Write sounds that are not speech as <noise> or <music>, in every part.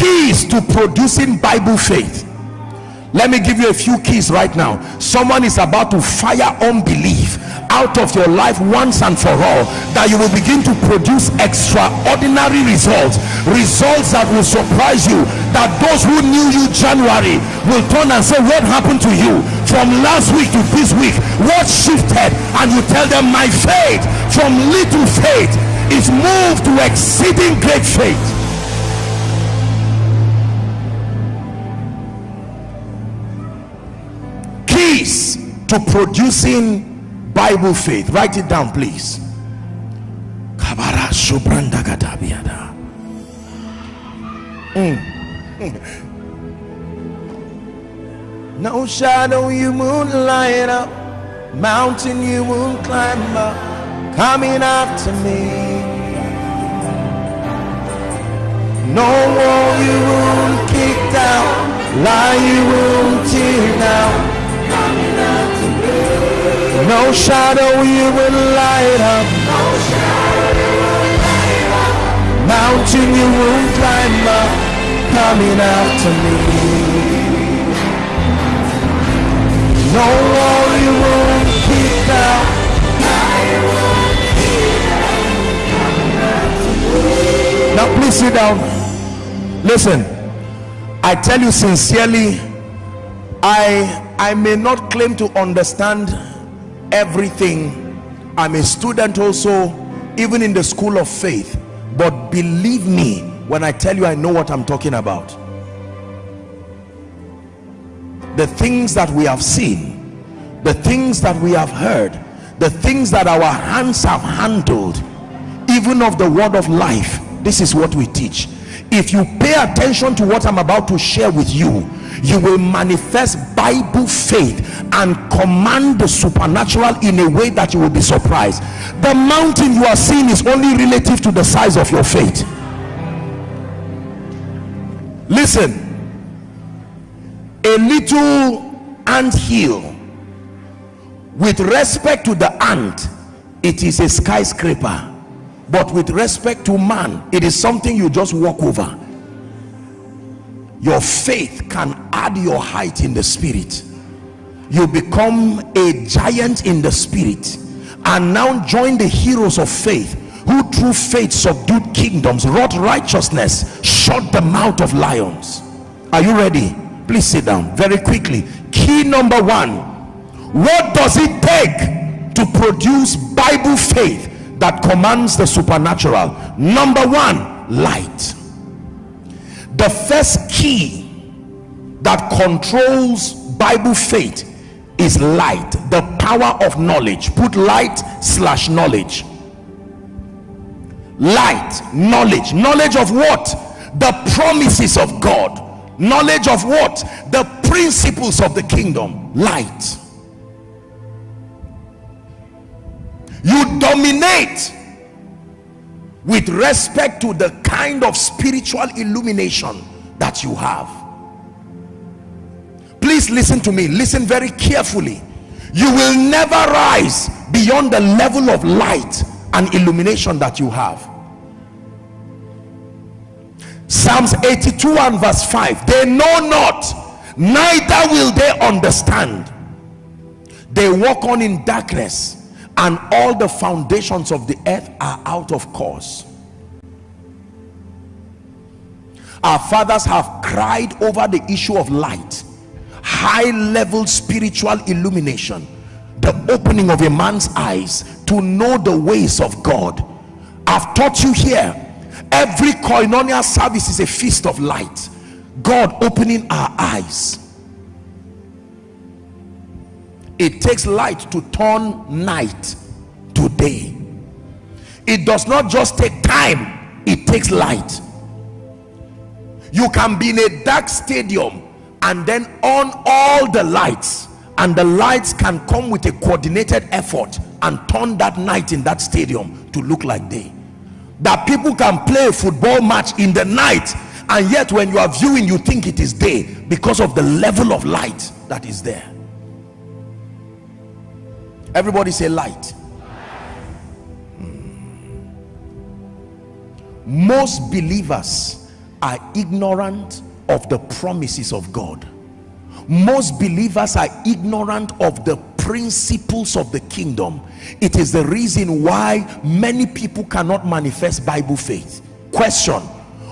keys to producing bible faith. Let me give you a few keys right now. Someone is about to fire unbelief out of your life once and for all that you will begin to produce extraordinary results. Results that will surprise you that those who knew you january will turn and say what happened to you? From last week to this week what shifted? And you tell them my faith from little faith is moved to exceeding great faith keys to producing bible faith. Write it down please. Mm. <laughs> no shadow you won't light up mountain you won't climb up coming after me. No wall you won't kick down lie you won't tear down no shadow you will light up. No shadow will light up. Mountain you won't climb up. Coming after me. No wall you won't keep down. Now please sit down. Listen. I tell you sincerely, I I may not claim to understand everything. I'm a student also even in the school of faith. But believe me when i tell you i know what i'm talking about. The things that we have seen the things that we have heard the things that our hands have handled even of the word of life this is what we teach. If you pay attention to what i'm about to share with you you will manifest bible faith and command the supernatural in a way that you will be surprised. The mountain you are seeing is only relative to the size of your faith. Listen a little ant hill with respect to the ant it is a skyscraper. But with respect to man it is something you just walk over your faith can add your height in the spirit. You become a giant in the spirit and now join the heroes of faith who through faith subdued kingdoms wrought righteousness shut the mouth of lions. Are you ready? Please sit down very quickly. Key number one what does it take to produce bible faith that commands the supernatural? Number one light the first key that controls bible faith is light the power of knowledge. Put light slash knowledge. Light knowledge. Knowledge of what? The promises of god. Knowledge of what? The principles of the kingdom. Light. You dominate with respect to the kind of spiritual illumination that you have. Please listen to me. Listen very carefully. You will never rise beyond the level of light and illumination that you have. Psalms 82 and verse 5 they know not neither will they understand. They walk on in darkness and all the foundations of the earth are out of course. Our fathers have cried over the issue of light. High level spiritual illumination. The opening of a man's eyes to know the ways of god. I've taught you here every koinonia service is a feast of light. God opening our eyes it takes light to turn night to day. It does not just take time it takes light. You can be in a dark stadium and then on all the lights and the lights can come with a coordinated effort and turn that night in that stadium to look like day. That people can play a football match in the night and yet when you are viewing you think it is day because of the level of light that is there everybody say light. Hmm. most believers are ignorant of the promises of God. Most believers are ignorant of the principles of the kingdom. It is the reason why many people cannot manifest bible faith. Question.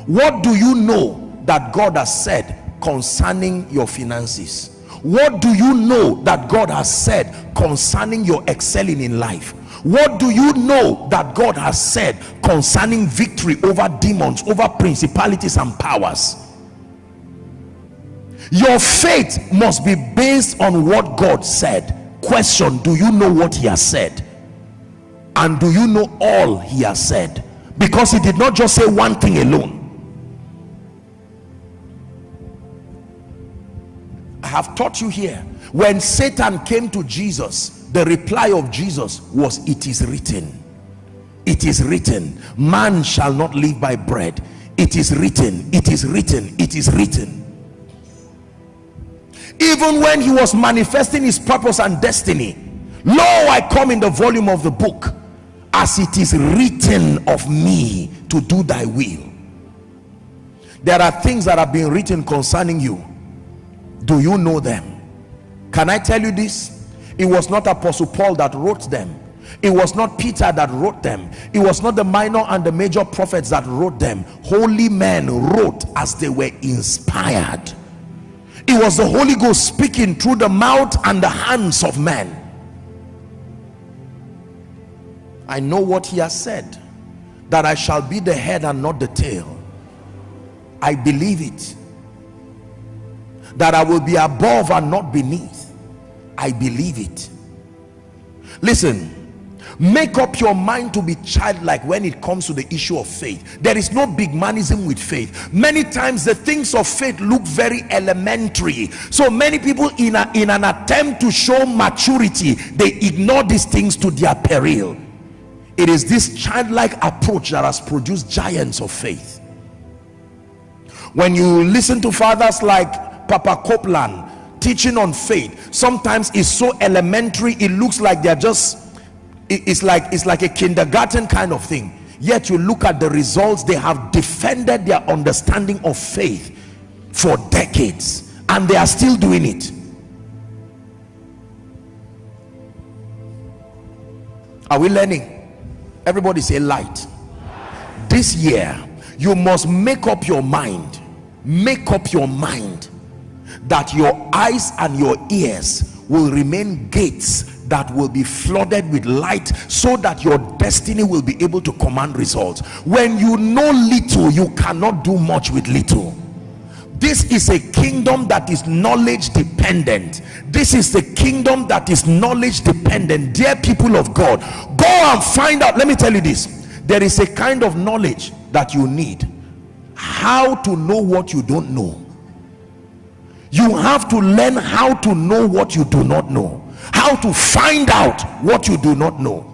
What do you know that god has said concerning your finances what do you know that god has said concerning your excelling in life? What do you know that god has said concerning victory over demons over principalities and powers? Your faith must be based on what god said. Question do you know what he has said? And do you know all he has said? Because he did not just say one thing alone have taught you here when Satan came to Jesus the reply of Jesus was it is written. It is written. Man shall not live by bread. It is written. It is written. It is written. Even when he was manifesting his purpose and destiny lo I come in the volume of the book as it is written of me to do thy will. There are things that have been written concerning you do you know them? Can i tell you this? It was not apostle paul that wrote them. It was not peter that wrote them. It was not the minor and the major prophets that wrote them. Holy men wrote as they were inspired. It was the holy ghost speaking through the mouth and the hands of men. I know what he has said that i shall be the head and not the tail. I believe it that I will be above and not beneath. I believe it. Listen make up your mind to be childlike when it comes to the issue of faith. There is no big manism with faith. Many times the things of faith look very elementary. So many people in, a, in an attempt to show maturity they ignore these things to their peril. It is this childlike approach that has produced giants of faith. When you listen to fathers like Papa Copeland teaching on faith. Sometimes it's so elementary it looks like they're just it's like it's like a kindergarten kind of thing. Yet you look at the results they have defended their understanding of faith for decades and they are still doing it. Are we learning? Everybody say light. This year you must make up your mind make up your mind that your eyes and your ears will remain gates that will be flooded with light so that your destiny will be able to command results. When you know little you cannot do much with little. This is a kingdom that is knowledge dependent. This is the kingdom that is knowledge dependent. Dear people of god go and find out. Let me tell you this. There is a kind of knowledge that you need. How to know what you don't know you have to learn how to know what you do not know. How to find out what you do not know.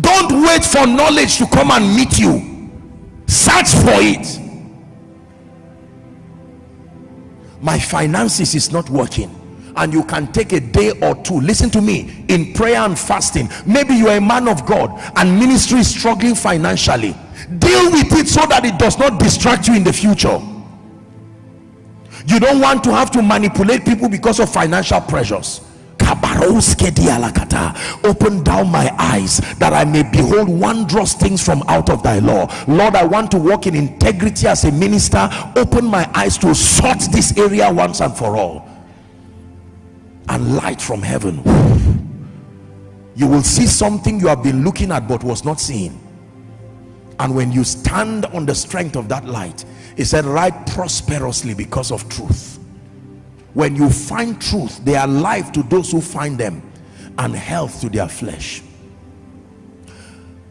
Don't wait for knowledge to come and meet you. Search for it. My finances is not working and you can take a day or two. Listen to me. In prayer and fasting maybe you are a man of god and ministry is struggling financially. Deal with it so that it does not distract you in the future you don't want to have to manipulate people because of financial pressures. Open down my eyes that I may behold wondrous things from out of thy law. Lord I want to walk in integrity as a minister. Open my eyes to sort this area once and for all. And light from heaven. You will see something you have been looking at but was not seen. And when you stand on the strength of that light he said write prosperously because of truth. When you find truth they are life to those who find them and health to their flesh.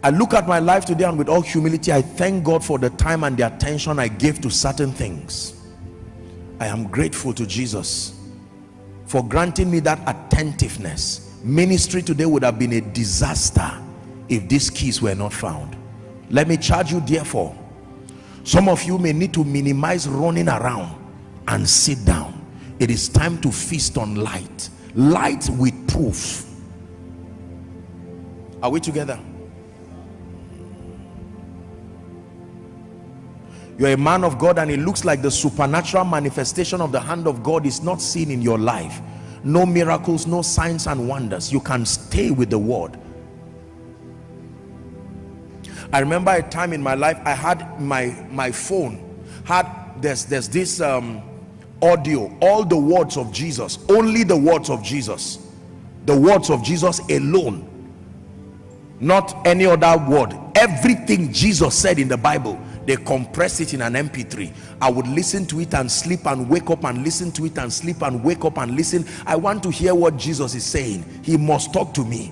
I look at my life today and with all humility I thank God for the time and the attention I gave to certain things. I am grateful to Jesus for granting me that attentiveness. Ministry today would have been a disaster if these keys were not found. Let me charge you therefore some of you may need to minimize running around and sit down. It is time to feast on light. Light with proof. Are we together? You're a man of God and it looks like the supernatural manifestation of the hand of God is not seen in your life. No miracles no signs and wonders. You can stay with the word I remember a time in my life I had my my phone had there's there's this um, audio all the words of Jesus only the words of Jesus. The words of Jesus alone. Not any other word. Everything Jesus said in the Bible they compress it in an mp3 i would listen to it and sleep and wake up and listen to it and sleep and wake up and listen. I want to hear what jesus is saying. He must talk to me.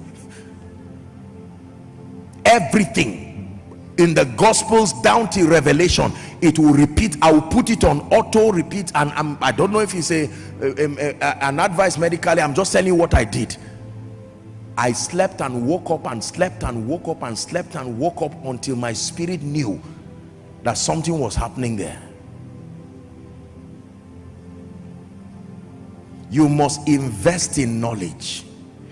Everything in the gospels down to revelation it will repeat i will put it on auto repeat and I'm, i don't know if a, a, an advice medically i'm just telling you what i did. I slept and woke up and slept and woke up and slept and woke up until my spirit knew that something was happening there. You must invest in knowledge.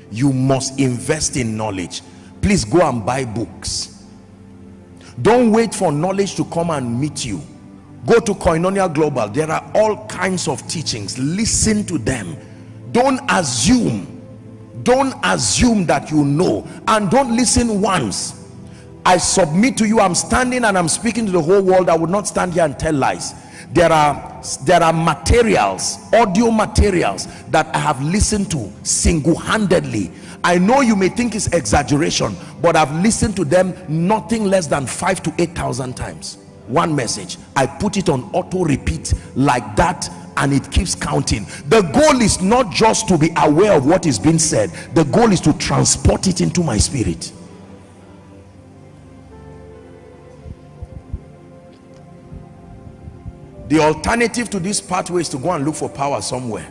You must invest in knowledge. Please go and buy books don't wait for knowledge to come and meet you. Go to koinonia global. There are all kinds of teachings. Listen to them. Don't assume. Don't assume that you know. And don't listen once. I submit to you I'm standing and I'm speaking to the whole world. I would not stand here and tell lies. There are there are materials audio materials that I have listened to single-handedly I know you may think it's exaggeration but I've listened to them nothing less than five to eight thousand times. One message I put it on auto repeat like that and it keeps counting. The goal is not just to be aware of what is being said. The goal is to transport it into my spirit. The alternative to this pathway is to go and look for power somewhere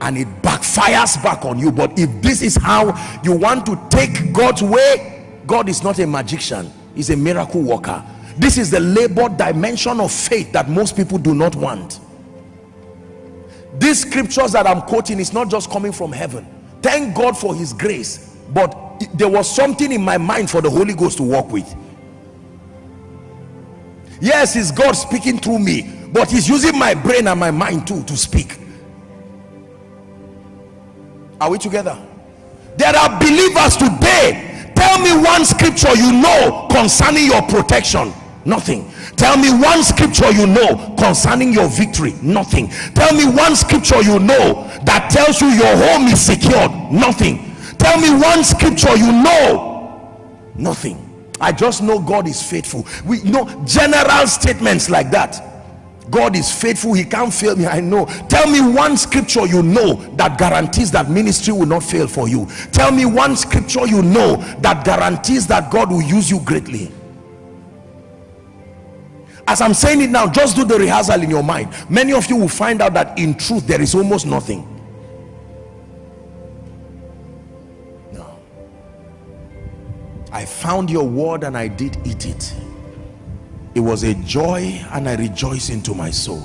and it backfires back on you. But if this is how you want to take God's way God is not a magician. He's a miracle worker. This is the labor dimension of faith that most people do not want. These scriptures that I'm quoting is not just coming from heaven. Thank God for his grace. But there was something in my mind for the Holy Ghost to work with. Yes it's God speaking through me but he's using my brain and my mind too to speak are we together? There are believers today. Tell me one scripture you know concerning your protection. Nothing. Tell me one scripture you know concerning your victory. Nothing. Tell me one scripture you know that tells you your home is secured. Nothing. Tell me one scripture you know. Nothing. I just know god is faithful. We know general statements like that God is faithful he can't fail me I know. Tell me one scripture you know that guarantees that ministry will not fail for you. Tell me one scripture you know that guarantees that God will use you greatly. As I'm saying it now just do the rehearsal in your mind. Many of you will find out that in truth there is almost nothing. No. I found your word and I did eat it it was a joy and I rejoice into my soul.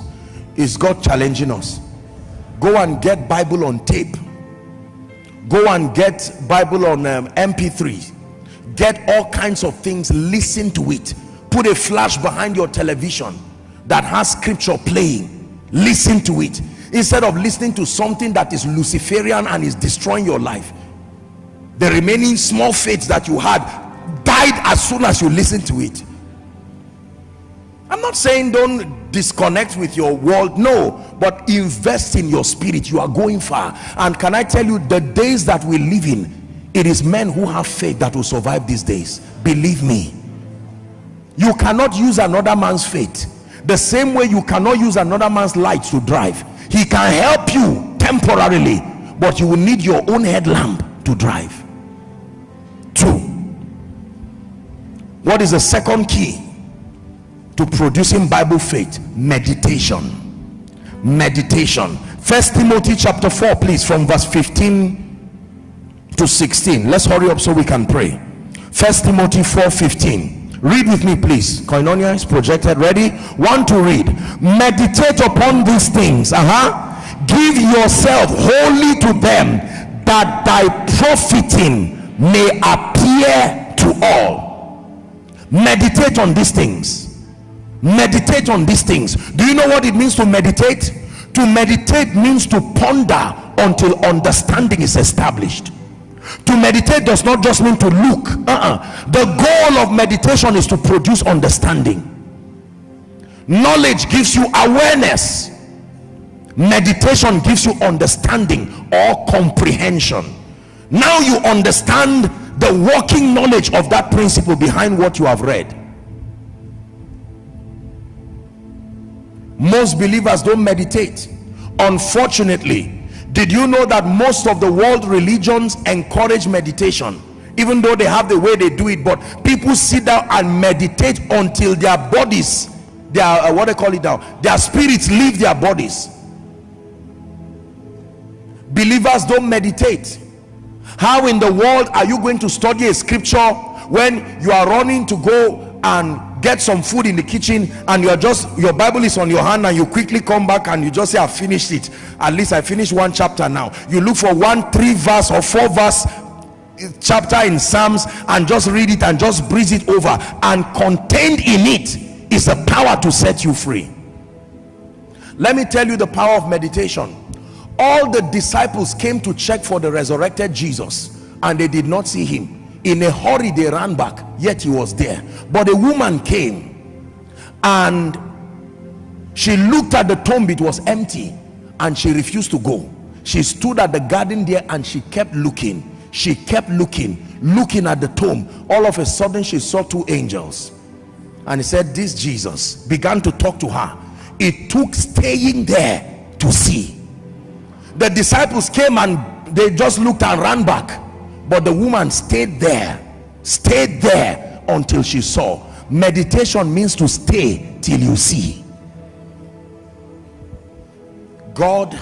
Is God challenging us? Go and get Bible on tape. Go and get Bible on um, mp3 get all kinds of things. Listen to it. Put a flash behind your television that has scripture playing. Listen to it. Instead of listening to something that is Luciferian and is destroying your life the remaining small faith that you had died as soon as you listen to it i'm not saying don't disconnect with your world no but invest in your spirit. You are going far. And can i tell you the days that we live in it is men who have faith that will survive these days. Believe me. You cannot use another man's faith the same way you cannot use another man's light to drive. He can help you temporarily but you will need your own headlamp to drive. Two. What is the second key to producing bible faith meditation. Meditation. First timothy chapter 4 please from verse 15 to 16 let's hurry up so we can pray. First timothy 4 15 read with me please. Koinonia is projected. Ready? One to read. Meditate upon these things uh-huh. Give yourself wholly to them that thy profiting may appear to all. Meditate on these things meditate on these things. Do you know what it means to meditate? To meditate means to ponder until understanding is established. To meditate does not just mean to look. Uh -uh. the goal of meditation is to produce understanding. Knowledge gives you awareness. Meditation gives you understanding or comprehension. Now you understand the working knowledge of that principle behind what you have read most believers don't meditate. Unfortunately did you know that most of the world religions encourage meditation? Even though they have the way they do it but people sit down and meditate until their bodies their uh, what they call it now their spirits leave their bodies. Believers don't meditate. How in the world are you going to study a scripture when you are running to go and get some food in the kitchen and you're just your bible is on your hand and you quickly come back and you just say i finished it. At least i finished one chapter now. You look for one three verse or four verse eh, chapter in psalms and just read it and just breeze it over. And contained in it is the power to set you free. Let me tell you the power of meditation. All the disciples came to check for the resurrected jesus and they did not see him in a hurry they ran back yet he was there. But a woman came and she looked at the tomb it was empty and she refused to go. She stood at the garden there and she kept looking. She kept looking looking at the tomb. All of a sudden she saw two angels and he said this jesus began to talk to her. It took staying there to see. The disciples came and they just looked and ran back but the woman stayed there stayed there until she saw. Meditation means to stay till you see. God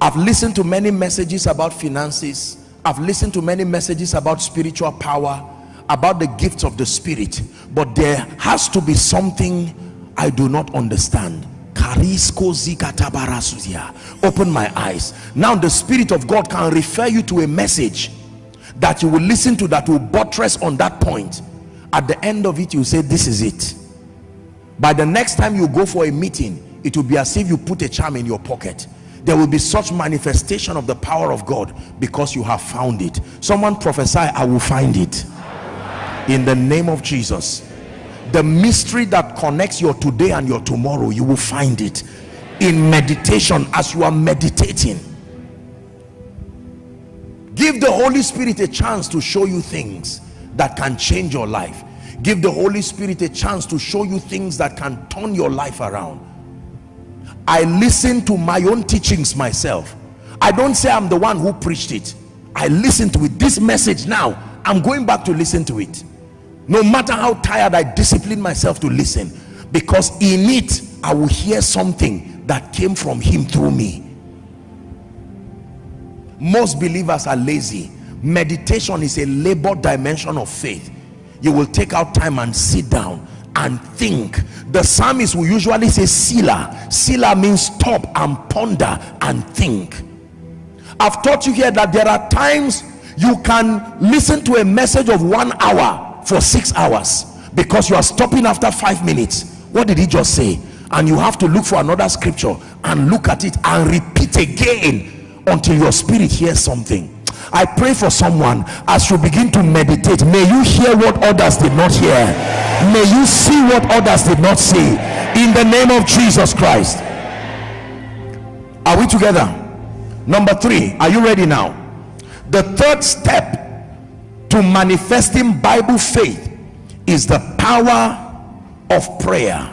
i've listened to many messages about finances. I've listened to many messages about spiritual power about the gifts of the spirit. But there has to be something i do not understand open my eyes. Now the spirit of god can refer you to a message that you will listen to that will buttress on that point. At the end of it you say this is it. By the next time you go for a meeting it will be as if you put a charm in your pocket. There will be such manifestation of the power of God because you have found it. Someone prophesy I will find it. In the name of Jesus the mystery that connects your today and your tomorrow you will find it in meditation as you are meditating. Give the holy spirit a chance to show you things that can change your life. Give the holy spirit a chance to show you things that can turn your life around. I listen to my own teachings myself. I don't say i'm the one who preached it. I listen to it. This message now i'm going back to listen to it no matter how tired i discipline myself to listen because in it i will hear something that came from him through me. Most believers are lazy. Meditation is a labor dimension of faith. You will take out time and sit down and think. The psalmist will usually say selah. Selah means stop and ponder and think. I've taught you here that there are times you can listen to a message of one hour for six hours because you are stopping after five minutes. What did he just say? And you have to look for another scripture and look at it and repeat again until your spirit hears something. I pray for someone as you begin to meditate. May you hear what others did not hear. May you see what others did not see. In the name of Jesus Christ. Are we together? Number three are you ready now? The third step to manifesting Bible faith is the power of prayer.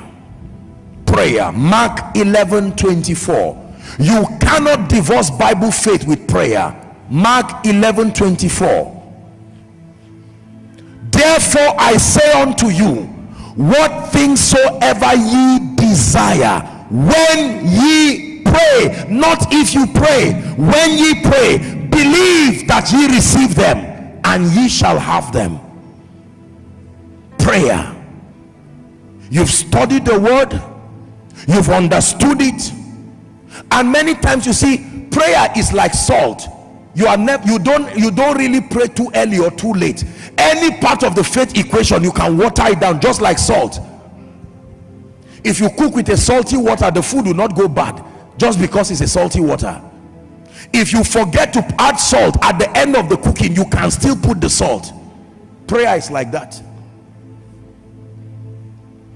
Prayer. Mark 11 24 you cannot divorce bible faith with prayer. Mark 11 24 therefore i say unto you what things soever ye desire when ye pray not if you pray when ye pray believe that ye receive them and ye shall have them. Prayer. You've studied the word. You've understood it. And many times you see prayer is like salt. You are never you don't you don't really pray too early or too late. Any part of the faith equation you can water it down just like salt. If you cook with a salty water the food will not go bad just because it's a salty water if you forget to add salt at the end of the cooking you can still put the salt. Prayer is like that.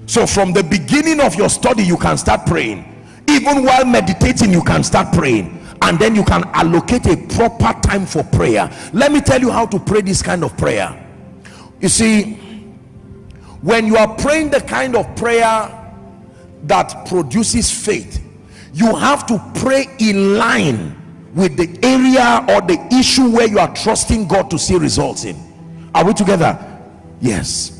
So from the beginning of your study you can start praying. Even while meditating you can start praying. And then you can allocate a proper time for prayer. Let me tell you how to pray this kind of prayer. You see when you are praying the kind of prayer that produces faith you have to pray in line with the area or the issue where you are trusting God to see results in. Are we together? Yes.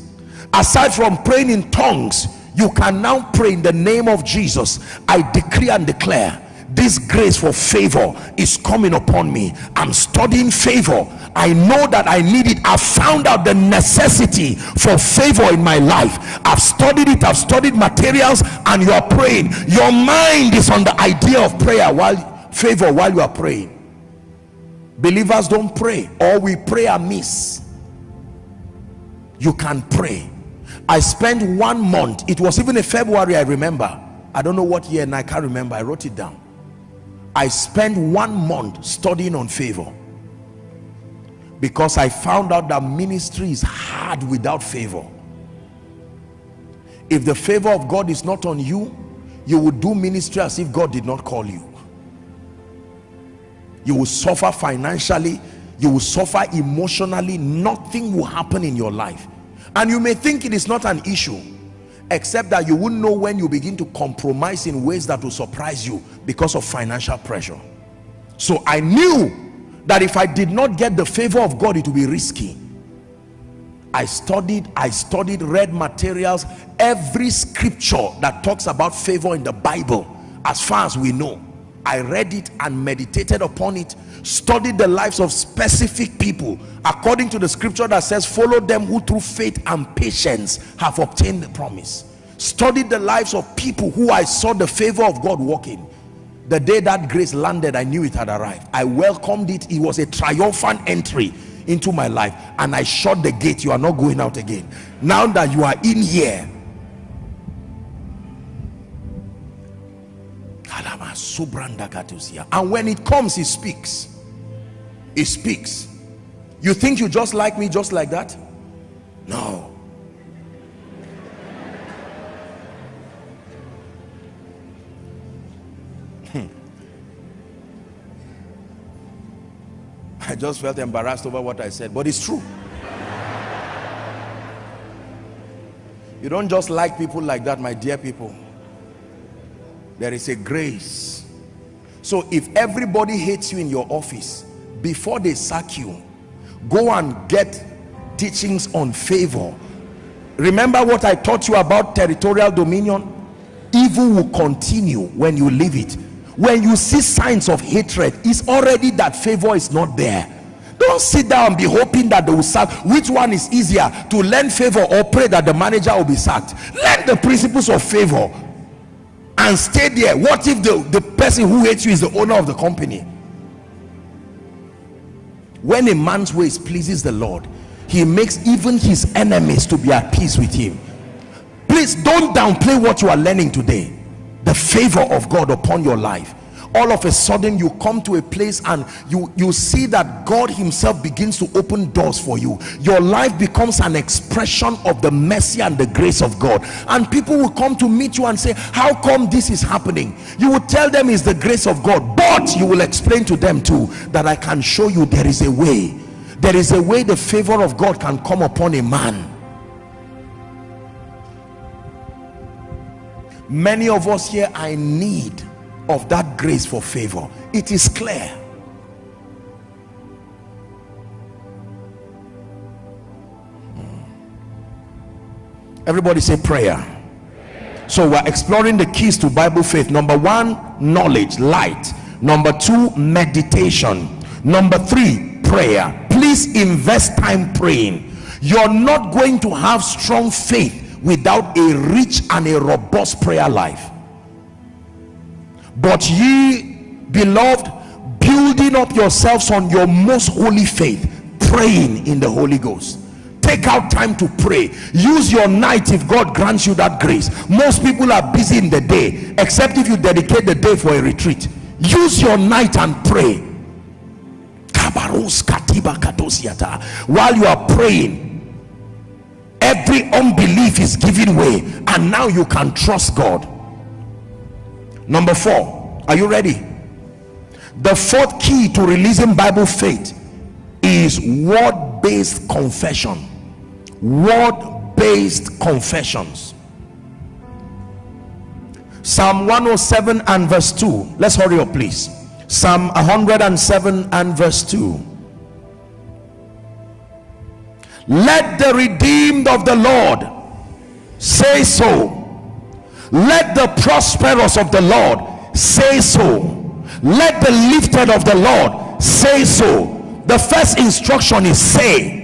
Aside from praying in tongues you can now pray in the name of Jesus. I decree and declare this grace for favor is coming upon me. I'm studying favor. I know that i need it. I've found out the necessity for favor in my life. I've studied it. I've studied materials and you are praying. Your mind is on the idea of prayer while favor while you are praying. Believers don't pray. Or we pray amiss you can pray. I spent one month. It was even a february i remember. I don't know what year and i can't remember. I wrote it down. I spent one month studying on favor. Because I found out that ministry is hard without favor. If the favor of God is not on you, you will do ministry as if God did not call you. You will suffer financially, you will suffer emotionally, nothing will happen in your life. And you may think it is not an issue except that you wouldn't know when you begin to compromise in ways that will surprise you because of financial pressure. So i knew that if i did not get the favor of god it would be risky. I studied i studied read materials every scripture that talks about favor in the bible as far as we know i read it and meditated upon it studied the lives of specific people according to the scripture that says follow them who through faith and patience have obtained the promise. Studied the lives of people who i saw the favor of god working. The day that grace landed i knew it had arrived. I welcomed it. It was a triumphant entry into my life and i shut the gate. You are not going out again. Now that you are in here and when it comes he speaks. He speaks. You think you just like me just like that? No. Hmm. I just felt embarrassed over what I said but it's true. You don't just like people like that my dear people there is a grace. So if everybody hates you in your office before they sack you go and get teachings on favor. Remember what i taught you about territorial dominion? Evil will continue when you leave it. When you see signs of hatred it's already that favor is not there. Don't sit down and be hoping that they will sack. Which one is easier to learn favor or pray that the manager will be sacked? Learn the principles of favor and stay there. What if the the person who hates you is the owner of the company? When a man's ways pleases the lord he makes even his enemies to be at peace with him. Please don't downplay what you are learning today. The favor of god upon your life all of a sudden you come to a place and you you see that God himself begins to open doors for you. Your life becomes an expression of the mercy and the grace of God. And people will come to meet you and say how come this is happening? You will tell them it's the grace of God but you will explain to them too that I can show you there is a way. There is a way the favor of God can come upon a man. Many of us here I need of that grace for favor. It is clear. Hmm. everybody say prayer. So we're exploring the keys to bible faith. Number one knowledge light. Number two meditation. Number three prayer. Please invest time praying. You're not going to have strong faith without a rich and a robust prayer life but ye beloved building up yourselves on your most holy faith praying in the holy ghost. Take out time to pray. Use your night if god grants you that grace. Most people are busy in the day except if you dedicate the day for a retreat. Use your night and pray. While you are praying every unbelief is giving way and now you can trust god number four are you ready? The fourth key to releasing bible faith is word-based confession. Word-based confessions. Psalm 107 and verse 2 let's hurry up please. Psalm 107 and verse 2 let the redeemed of the lord say so let the prosperous of the lord say so. Let the lifted of the lord say so. The first instruction is say.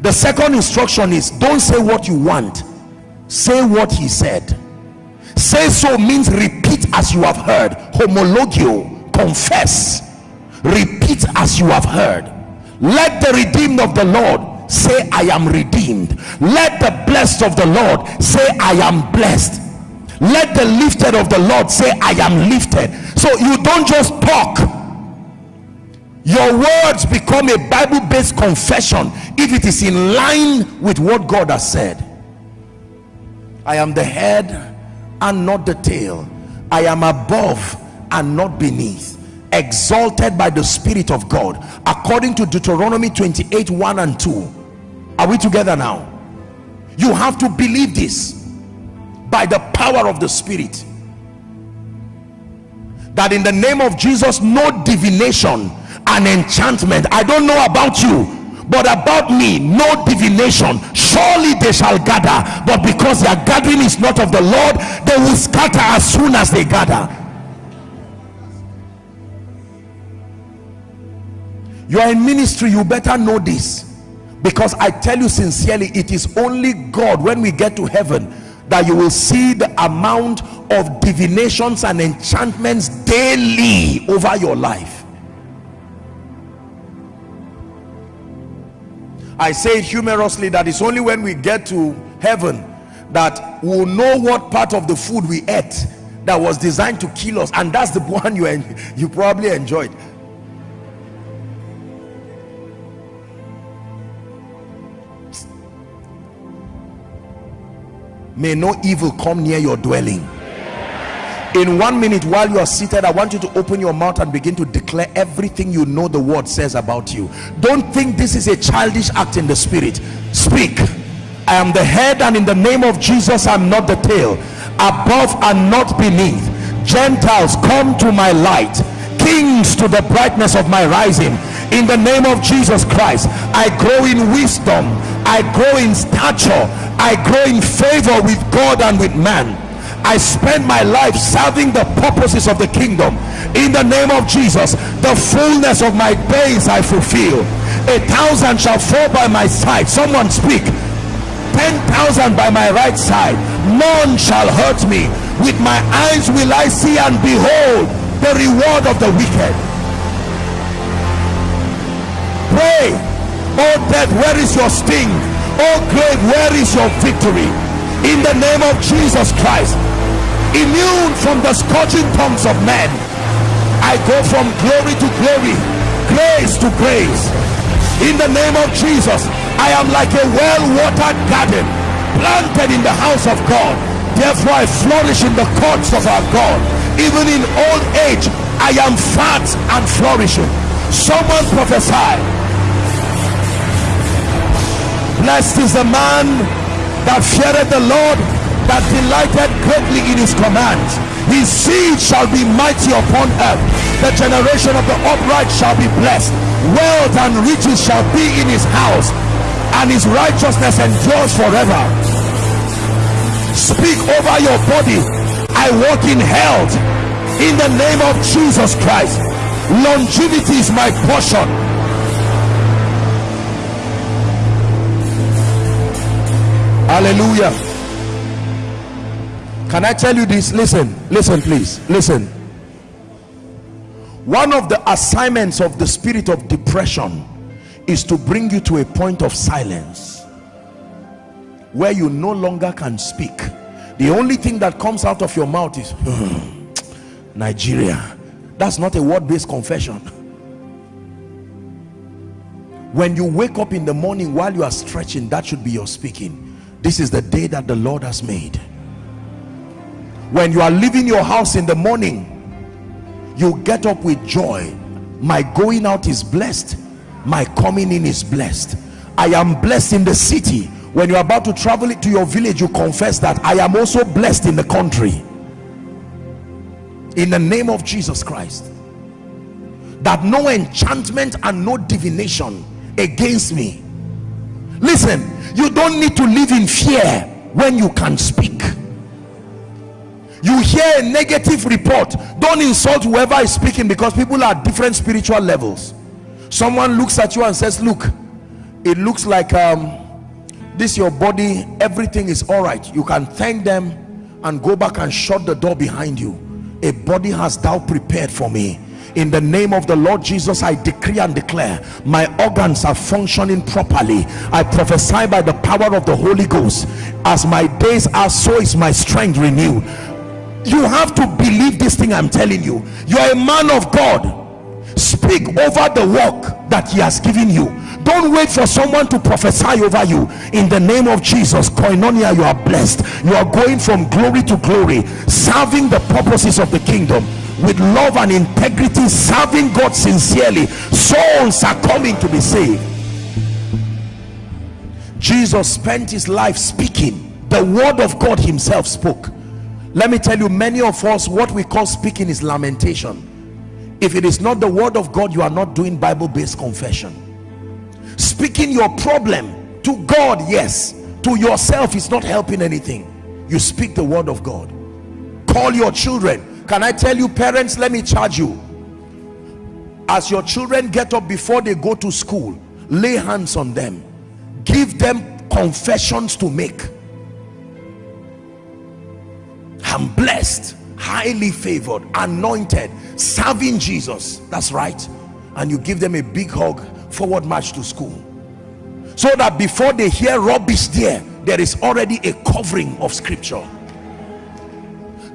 The second instruction is don't say what you want. Say what he said. Say so means repeat as you have heard. Homologeo confess. Repeat as you have heard. Let the redeemed of the lord say i am redeemed. Let the blessed of the lord say i am blessed let the lifted of the lord say i am lifted. So you don't just talk. Your words become a bible-based confession if it is in line with what god has said. I am the head and not the tail. I am above and not beneath. Exalted by the spirit of god. According to deuteronomy 28 1 and 2 are we together now? You have to believe this by the power of the spirit. That in the name of jesus no divination and enchantment. I don't know about you but about me no divination. Surely they shall gather but because their gathering is not of the lord they will scatter as soon as they gather. You are in ministry you better know this. Because i tell you sincerely it is only god. When we get to heaven that you will see the amount of divinations and enchantments daily over your life. I say humorously that it's only when we get to heaven that we'll know what part of the food we ate that was designed to kill us. And that's the <laughs> one you you probably enjoyed may no evil come near your dwelling. In one minute while you are seated i want you to open your mouth and begin to declare everything you know the word says about you. Don't think this is a childish act in the spirit. Speak. I am the head and in the name of jesus i'm not the tail. Above and not beneath. Gentiles come to my light. Kings to the brightness of my rising. In the name of jesus christ i grow in wisdom i grow in stature. I grow in favor with God and with man. I spend my life serving the purposes of the kingdom. In the name of Jesus the fullness of my days I fulfill. A thousand shall fall by my side. Someone speak. 10,000 by my right side. None shall hurt me. With my eyes will I see and behold the reward of the wicked. Pray oh death where is your sting? Oh grave where is your victory? In the name of jesus christ. Immune from the scorching tongues of men. I go from glory to glory grace to grace in the name of jesus i am like a well-watered garden planted in the house of god. Therefore i flourish in the courts of our god. Even in old age i am fat and flourishing. Someone prophesy blessed is the man that feared the lord that delighted greatly in his commands his seed shall be mighty upon earth. The generation of the upright shall be blessed. Wealth and riches shall be in his house and his righteousness endures forever. Speak over your body. I walk in health. In the name of jesus christ. Longevity is my portion hallelujah. Can i tell you this? Listen listen please. Listen. One of the assignments of the spirit of depression is to bring you to a point of silence where you no longer can speak. The only thing that comes out of your mouth is hmm, Nigeria. That's not a word-based confession. When you wake up in the morning while you are stretching that should be your speaking this is the day that the Lord has made. When you are leaving your house in the morning you get up with joy. My going out is blessed. My coming in is blessed. I am blessed in the city. When you're about to travel it to your village you confess that I am also blessed in the country. In the name of Jesus Christ. That no enchantment and no divination against me listen you don't need to live in fear when you can speak. You hear a negative report don't insult whoever is speaking because people are different spiritual levels. Someone looks at you and says look it looks like um, this your body everything is all right. You can thank them and go back and shut the door behind you. A body has thou prepared for me in the name of the Lord Jesus I decree and declare my organs are functioning properly. I prophesy by the power of the Holy Ghost. As my days are so is my strength renewed. You have to believe this thing I'm telling you. You're a man of God. Speak over the work that he has given you. Don't wait for someone to prophesy over you. In the name of jesus koinonia you are blessed. You are going from glory to glory serving the purposes of the kingdom with love and integrity serving god sincerely souls are coming to be saved. Jesus spent his life speaking. The word of god himself spoke. Let me tell you many of us what we call speaking is lamentation. If it is not the word of God you are not doing Bible-based confession. Speaking your problem to God yes. To yourself is not helping anything. You speak the word of God. Call your children can I tell you parents let me charge you. As your children get up before they go to school lay hands on them. Give them confessions to make. I'm blessed highly favored anointed serving jesus. That's right. And you give them a big hug forward march to school. So that before they hear rubbish there there is already a covering of scripture.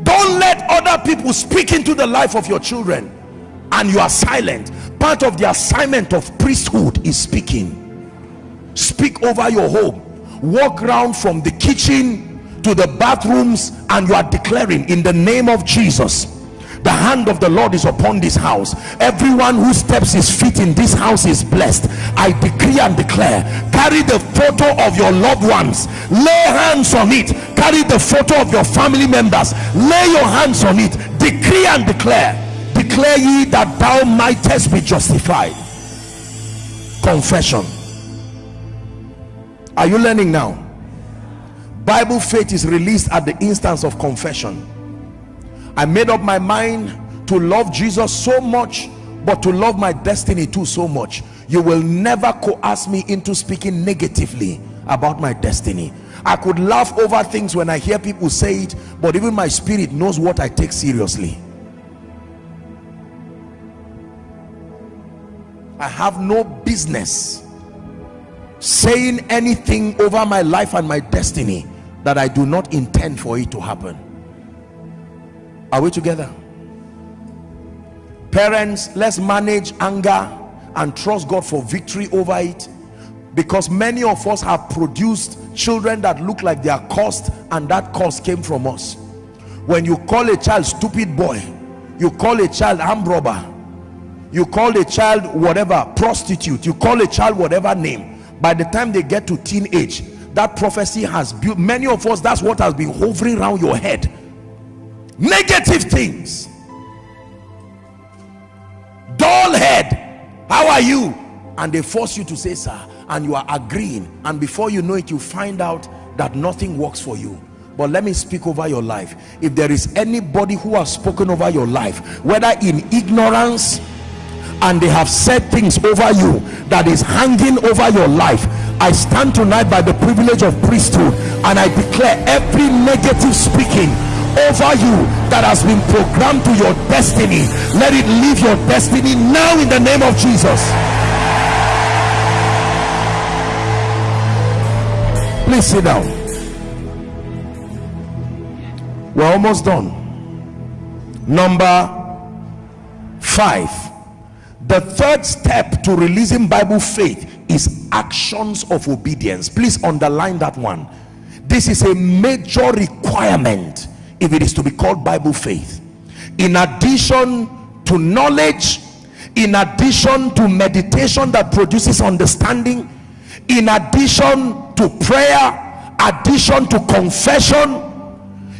Don't people speak into the life of your children and you are silent part of the assignment of priesthood is speaking. Speak over your home. Walk around from the kitchen to the bathrooms and you are declaring in the name of Jesus the hand of the Lord is upon this house. Everyone who steps his feet in this house is blessed. I decree and declare carry the photo of your loved ones. Lay hands on it. Carry the photo of your family members. Lay your hands on it. Decree and declare. Declare ye that thou mightest be justified. Confession. Are you learning now? Bible faith is released at the instance of confession i made up my mind to love jesus so much but to love my destiny too so much. You will never coerce me into speaking negatively about my destiny. I could laugh over things when i hear people say it but even my spirit knows what i take seriously. I have no business saying anything over my life and my destiny that I do not intend for it to happen are we together? Parents let's manage anger and trust God for victory over it. Because many of us have produced children that look like they are cursed and that curse came from us. When you call a child stupid boy you call a child armed robber you call a child whatever prostitute you call a child whatever name by the time they get to teenage that prophecy has built many of us that's what has been hovering around your head negative things. Dull head. How are you? And they force you to say sir and you are agreeing. And before you know it you find out that nothing works for you. But let me speak over your life. If there is anybody who has spoken over your life whether in ignorance and they have said things over you that is hanging over your life i stand tonight by the privilege of priesthood and i declare every negative speaking over you that has been programmed to your destiny. Let it leave your destiny now in the name of jesus. Please sit down. We're almost done. Number five. The third step to releasing bible faith is actions of obedience. Please underline that one. This is a major requirement if it is to be called bible faith. In addition to knowledge in addition to meditation that produces understanding in addition to prayer addition to confession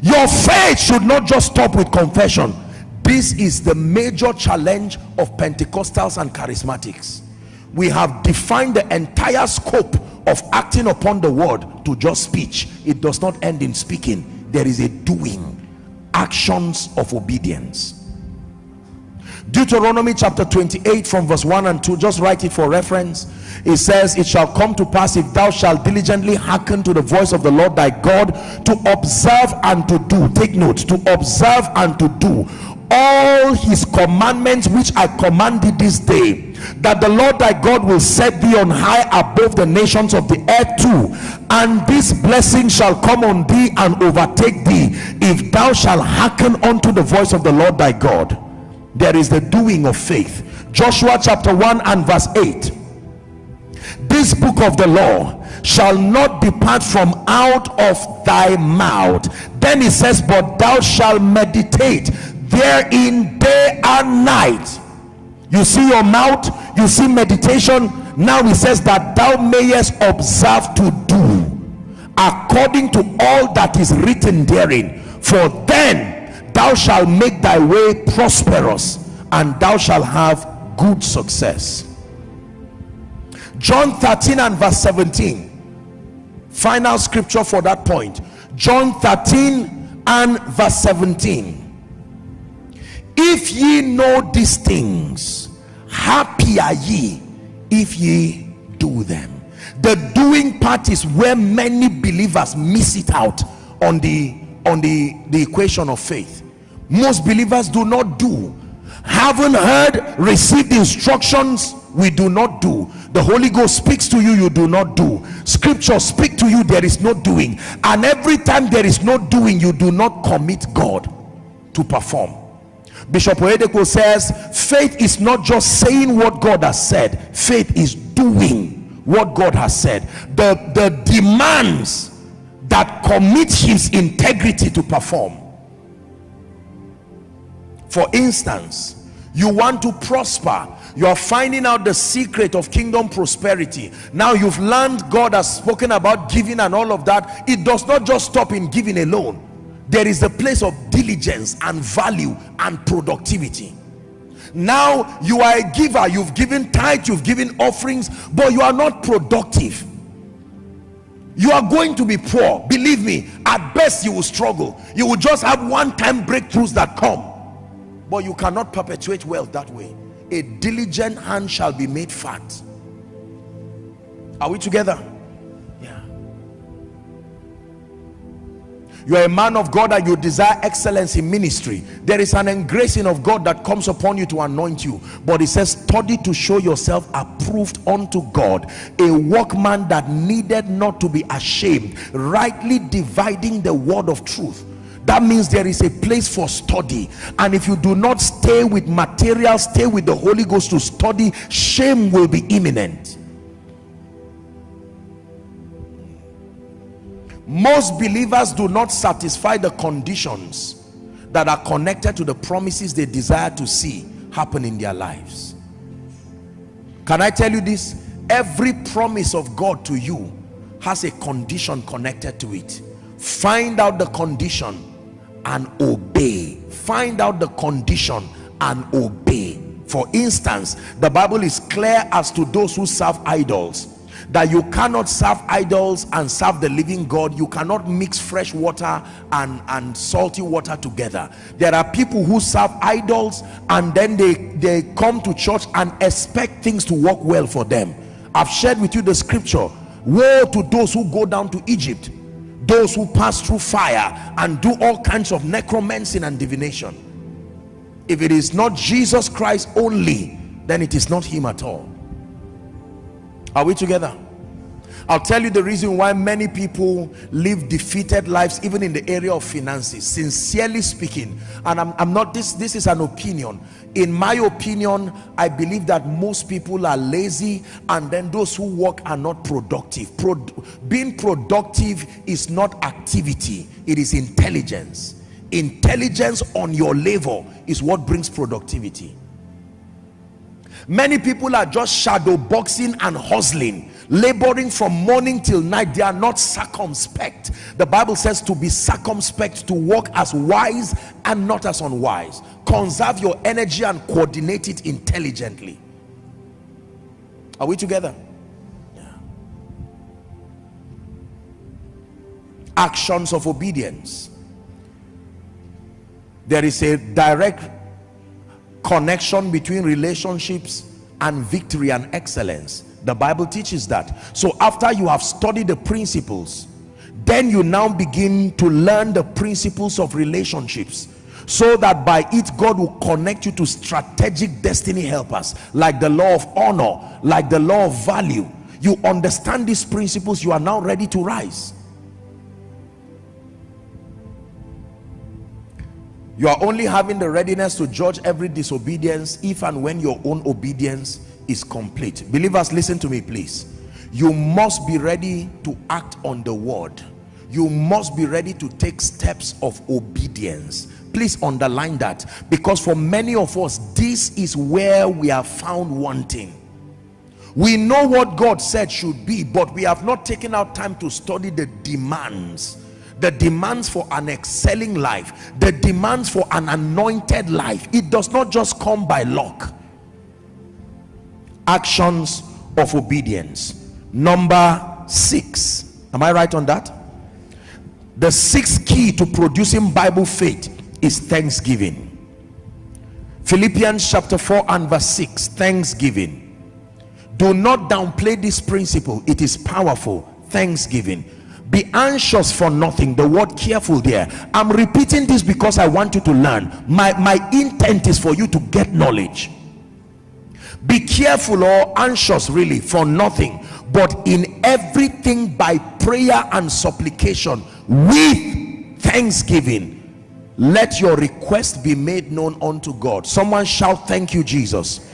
your faith should not just stop with confession. This is the major challenge of pentecostals and charismatics. We have defined the entire scope of acting upon the word to just speech. It does not end in speaking there is a doing actions of obedience. Deuteronomy chapter 28 from verse 1 and 2 just write it for reference. It says it shall come to pass if thou shalt diligently hearken to the voice of the Lord thy God to observe and to do take note to observe and to do all his commandments which I commanded this day that the Lord thy God will set thee on high above the nations of the earth too and this blessing shall come on thee and overtake thee if thou shalt hearken unto the voice of the Lord thy God. There is the doing of faith. Joshua chapter 1 and verse 8 this book of the law shall not depart from out of thy mouth. Then he says but thou shalt meditate therein day and night. You see your mouth you see meditation. Now he says that thou mayest observe to do according to all that is written therein. For then thou shalt make thy way prosperous and thou shalt have good success. John 13 and verse 17 final scripture for that point. John 13 and verse 17 if ye know these things happy are ye if ye do them. The doing part is where many believers miss it out on the on the the equation of faith. Most believers do not do. Haven't heard received instructions we do not do. The holy ghost speaks to you you do not do. Scripture speak to you there is no doing. And every time there is no doing you do not commit god to perform bishop oyedepo says faith is not just saying what god has said. Faith is doing what god has said. The the demands that commit his integrity to perform. For instance you want to prosper. You are finding out the secret of kingdom prosperity. Now you've learned god has spoken about giving and all of that. It does not just stop in giving alone there is a place of diligence and value and productivity. Now you are a giver. You've given tithe you've given offerings but you are not productive. You are going to be poor. Believe me at best you will struggle. You will just have one-time breakthroughs that come. But you cannot perpetuate wealth that way. A diligent hand shall be made fat. Are we together you are a man of God and you desire excellence in ministry. There is an engracing of God that comes upon you to anoint you. But it says study to show yourself approved unto God a workman that needed not to be ashamed rightly dividing the word of truth. That means there is a place for study. And if you do not stay with material stay with the holy ghost to study shame will be imminent most believers do not satisfy the conditions that are connected to the promises they desire to see happen in their lives. Can i tell you this? Every promise of god to you has a condition connected to it. Find out the condition and obey. Find out the condition and obey. For instance the bible is clear as to those who serve idols that you cannot serve idols and serve the living god. You cannot mix fresh water and and salty water together. There are people who serve idols and then they they come to church and expect things to work well for them. I've shared with you the scripture. Woe to those who go down to egypt those who pass through fire and do all kinds of necromancy and divination. If it is not jesus christ only then it is not him at all are we together? I'll tell you the reason why many people live defeated lives even in the area of finances sincerely speaking. And I'm, I'm not this this is an opinion. In my opinion I believe that most people are lazy and then those who work are not productive. Pro, being productive is not activity it is intelligence. Intelligence on your level is what brings productivity many people are just shadow boxing and hustling laboring from morning till night. They are not circumspect. The bible says to be circumspect to walk as wise and not as unwise. Conserve your energy and coordinate it intelligently. Are we together? Yeah. actions of obedience. There is a direct connection between relationships and victory and excellence. The bible teaches that. So after you have studied the principles then you now begin to learn the principles of relationships so that by it God will connect you to strategic destiny helpers like the law of honor like the law of value. You understand these principles you are now ready to rise you are only having the readiness to judge every disobedience if and when your own obedience is complete. Believers listen to me please. You must be ready to act on the word. You must be ready to take steps of obedience. Please underline that because for many of us this is where we are found wanting. We know what god said should be but we have not taken our time to study the demands the demands for an excelling life the demands for an anointed life it does not just come by luck. Actions of obedience. Number six. Am i right on that? The sixth key to producing bible faith is thanksgiving. Philippians chapter 4 and verse 6 thanksgiving. Do not downplay this principle. It is powerful. Thanksgiving be anxious for nothing. The word careful there. I'm repeating this because i want you to learn. My my intent is for you to get knowledge. Be careful or anxious really for nothing. But in everything by prayer and supplication with thanksgiving let your request be made known unto god. Someone shout thank you jesus.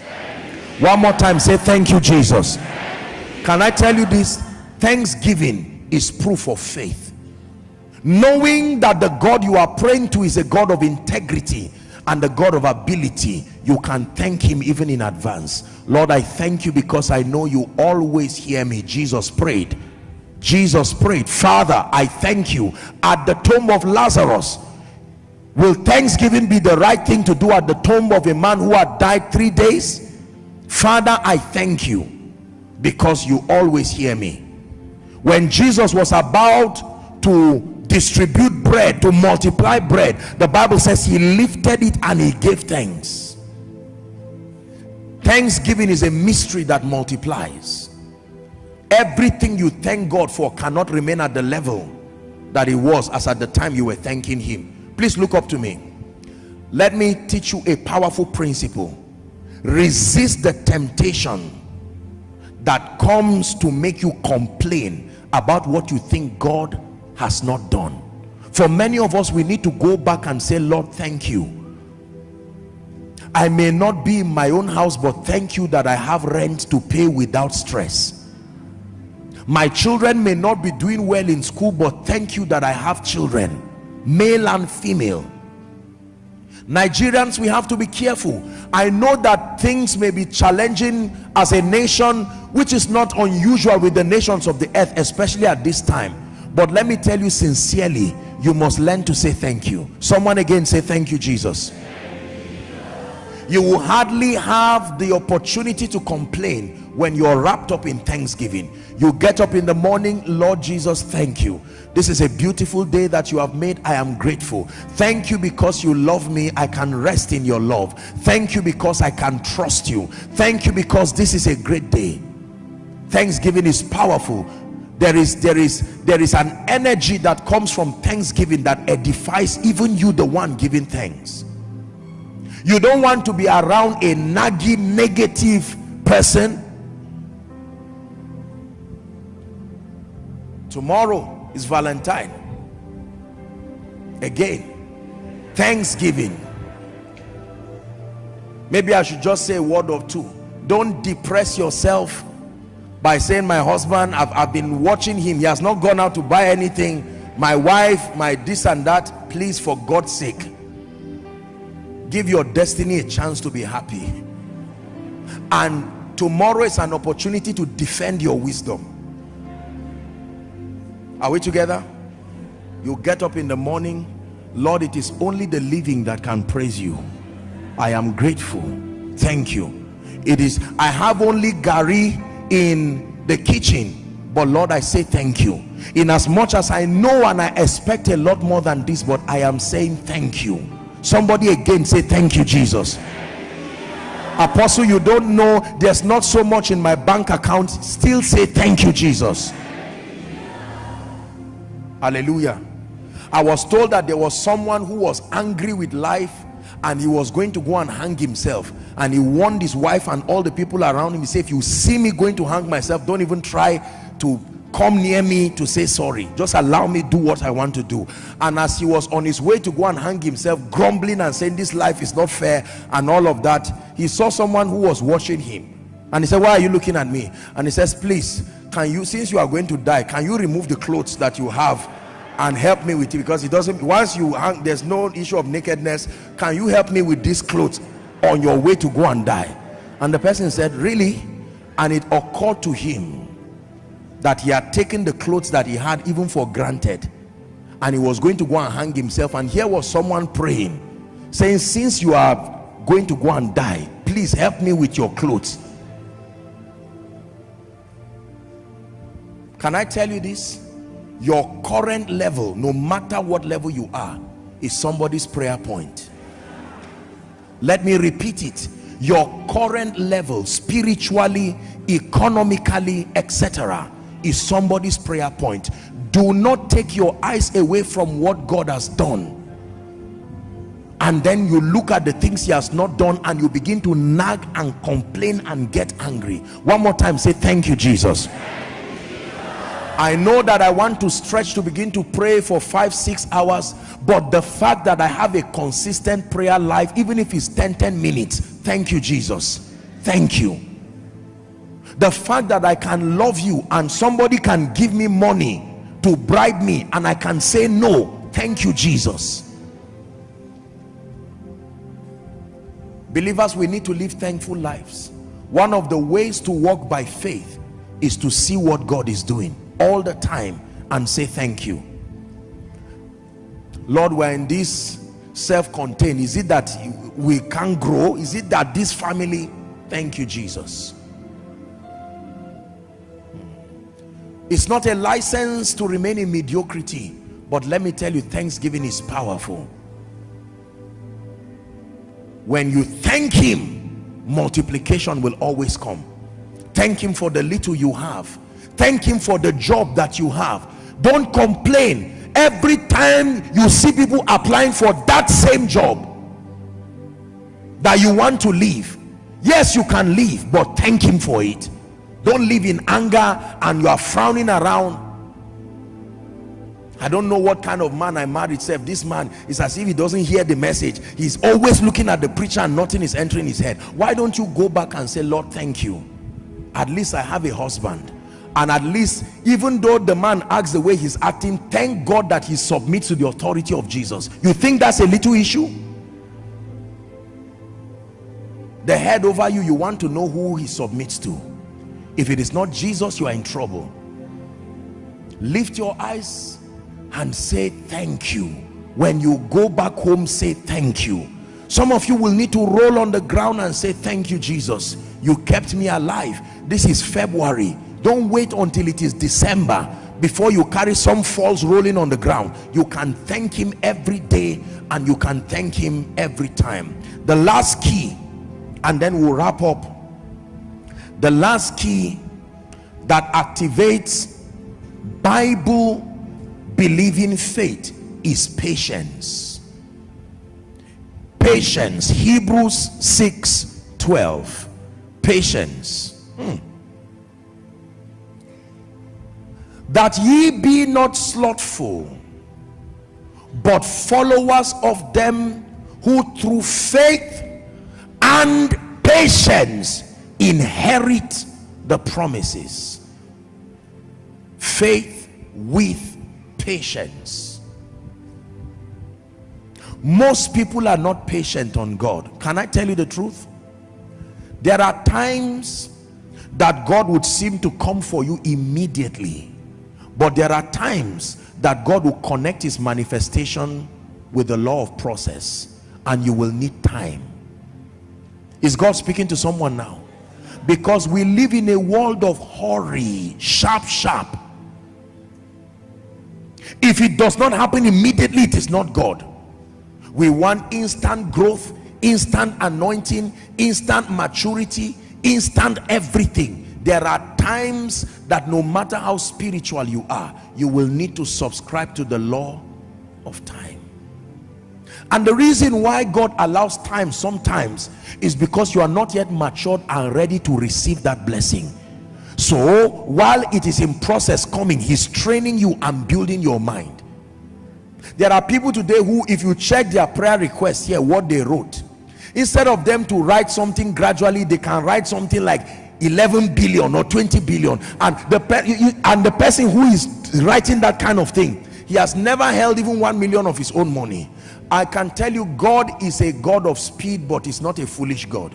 One more time say thank you jesus. Can i tell you this? Thanksgiving is proof of faith. Knowing that the god you are praying to is a god of integrity and the god of ability you can thank him even in advance. Lord i thank you because i know you always hear me. Jesus prayed. Jesus prayed. Father i thank you. At the tomb of lazarus will thanksgiving be the right thing to do at the tomb of a man who had died three days? Father i thank you because you always hear me when jesus was about to distribute bread to multiply bread the bible says he lifted it and he gave thanks. Thanksgiving is a mystery that multiplies. Everything you thank god for cannot remain at the level that it was as at the time you were thanking him. Please look up to me. Let me teach you a powerful principle. Resist the temptation that comes to make you complain about what you think God has not done. For many of us we need to go back and say Lord thank you. I may not be in my own house but thank you that I have rent to pay without stress. My children may not be doing well in school but thank you that I have children male and female. Nigerians we have to be careful. I know that things may be challenging as a nation which is not unusual with the nations of the earth especially at this time. But let me tell you sincerely you must learn to say thank you. Someone again say thank you Jesus. You will hardly have the opportunity to complain when you're wrapped up in thanksgiving. You get up in the morning lord jesus thank you. This is a beautiful day that you have made. I am grateful. Thank you because you love me. I can rest in your love. Thank you because i can trust you. Thank you because this is a great day thanksgiving is powerful. There is there is there is an energy that comes from thanksgiving that edifies even you the one giving thanks. You don't want to be around a naggy negative person. Tomorrow is valentine. Again thanksgiving. Maybe i should just say a word or two. Don't depress yourself by saying my husband I've, I've been watching him. He has not gone out to buy anything. My wife my this and that. Please for god's sake give your destiny a chance to be happy. And tomorrow is an opportunity to defend your wisdom. Are we together? You get up in the morning. Lord it is only the living that can praise you. I am grateful. Thank you. It is i have only garri in the kitchen. But lord i say thank you. In as much as i know and i expect a lot more than this but i am saying thank you. Somebody again say thank you jesus. Apostle you don't know there's not so much in my bank account. Still say thank you jesus. Hallelujah. I was told that there was someone who was angry with life and he was going to go and hang himself. And he warned his wife and all the people around him. He said if you see me going to hang myself don't even try to come near me to say sorry. Just allow me do what i want to do. And as he was on his way to go and hang himself grumbling and saying this life is not fair and all of that he saw someone who was watching him. And he said why are you looking at me? And he says please can you since you are going to die can you remove the clothes that you have and help me with it because it doesn't once you hang there's no issue of nakedness. Can you help me with these clothes on your way to go and die? And the person said really? And it occurred to him that he had taken the clothes that he had even for granted and he was going to go and hang himself. And here was someone praying saying since you are going to go and die please help me with your clothes. Can i tell you this your current level no matter what level you are is somebody's prayer point. Let me repeat it. Your current level spiritually economically etc is somebody's prayer point. Do not take your eyes away from what god has done. And then you look at the things he has not done and you begin to nag and complain and get angry. One more time say thank you jesus I know that I want to stretch to begin to pray for five six hours but the fact that I have a consistent prayer life even if it's 10 10 minutes thank you Jesus. Thank you. The fact that I can love you and somebody can give me money to bribe me and I can say no thank you Jesus. Believers we need to live thankful lives. One of the ways to walk by faith is to see what God is doing all the time and say thank you. Lord we're in this self-contained. Is it that we can't grow? Is it that this family? Thank you Jesus. It's not a license to remain in mediocrity but let me tell you thanksgiving is powerful. When you thank him multiplication will always come. Thank him for the little you have thank him for the job that you have. Don't complain. Every time you see people applying for that same job that you want to leave yes you can leave but thank him for it. Don't live in anger and you are frowning around. I don't know what kind of man I married self this man is as if he doesn't hear the message. He's always looking at the preacher and nothing is entering his head. Why don't you go back and say Lord thank you. At least I have a husband and at least even though the man acts the way he's acting thank God that he submits to the authority of Jesus. You think that's a little issue? The head over you you want to know who he submits to. If it is not jesus you are in trouble. Lift your eyes and say thank you. When you go back home say thank you. Some of you will need to roll on the ground and say thank you jesus. You kept me alive. This is february don't wait until it is december before you carry some falls rolling on the ground. You can thank him every day and you can thank him every time. The last key and then we'll wrap up. The last key that activates bible believing faith is patience. Patience. Hebrews 6 12 patience. Hmm. That ye be not slothful but followers of them who through faith and patience inherit the promises. Faith with patience. Most people are not patient on God. Can I tell you the truth? There are times that God would seem to come for you immediately but there are times that God will connect his manifestation with the law of process and you will need time. Is God speaking to someone now? Because we live in a world of hurry sharp sharp. If it does not happen immediately it is not God. We want instant growth instant anointing instant maturity instant everything. There are times that no matter how spiritual you are you will need to subscribe to the law of time. And the reason why God allows time sometimes is because you are not yet matured and ready to receive that blessing. So while it is in process coming he's training you and building your mind. There are people today who if you check their prayer requests here what they wrote instead of them to write something gradually they can write something like 11 billion or 20 billion and the and the person who is writing that kind of thing he has never held even 1 million of his own money. I can tell you god is a god of speed but he's not a foolish god.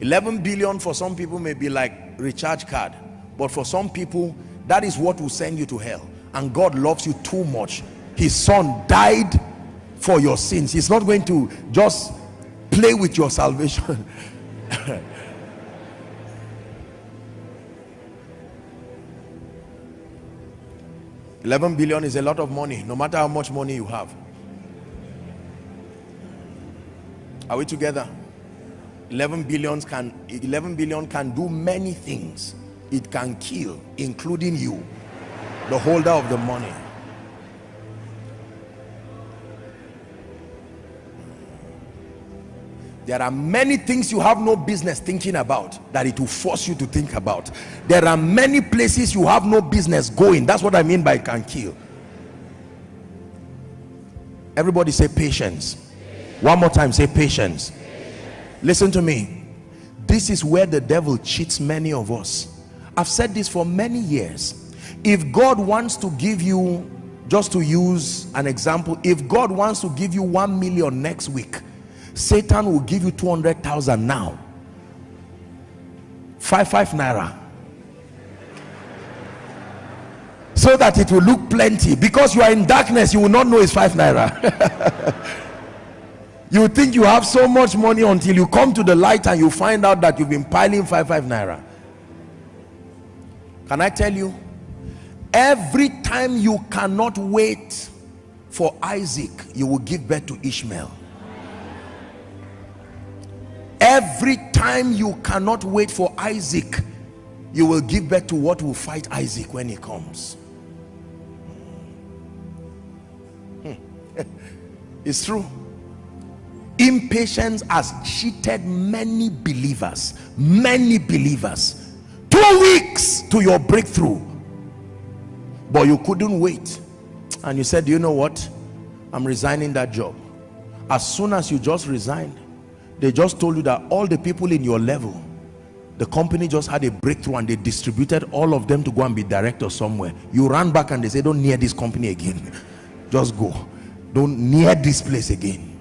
11 billion for some people may be like recharge card but for some people that is what will send you to hell. And god loves you too much. His son died for your sins. He's not going to just play with your salvation <laughs> 11 billion is a lot of money no matter how much money you have. Are we together? 11 billions can 11 billion can do many things. It can kill including you the holder of the money there are many things you have no business thinking about that it will force you to think about. There are many places you have no business going. That's what i mean by can kill. Everybody say patience. One more time say patience. Listen to me. This is where the devil cheats many of us. I've said this for many years. If god wants to give you just to use an example if god wants to give you one million next week Satan will give you 200,000 now. Five, five naira. So that it will look plenty. Because you are in darkness, you will not know it's five naira. <laughs> you think you have so much money until you come to the light and you find out that you've been piling five, five naira. Can I tell you? Every time you cannot wait for Isaac, you will give birth to Ishmael every time you cannot wait for Isaac you will give birth to what will fight Isaac when he comes. Hmm. <laughs> it's true. Impatience has cheated many believers many believers. Two weeks to your breakthrough. But you couldn't wait. And you said you know what? I'm resigning that job. As soon as you just resigned they just told you that all the people in your level the company just had a breakthrough and they distributed all of them to go and be director somewhere. You ran back and they say don't near this company again. <laughs> Just go. Don't near this place again.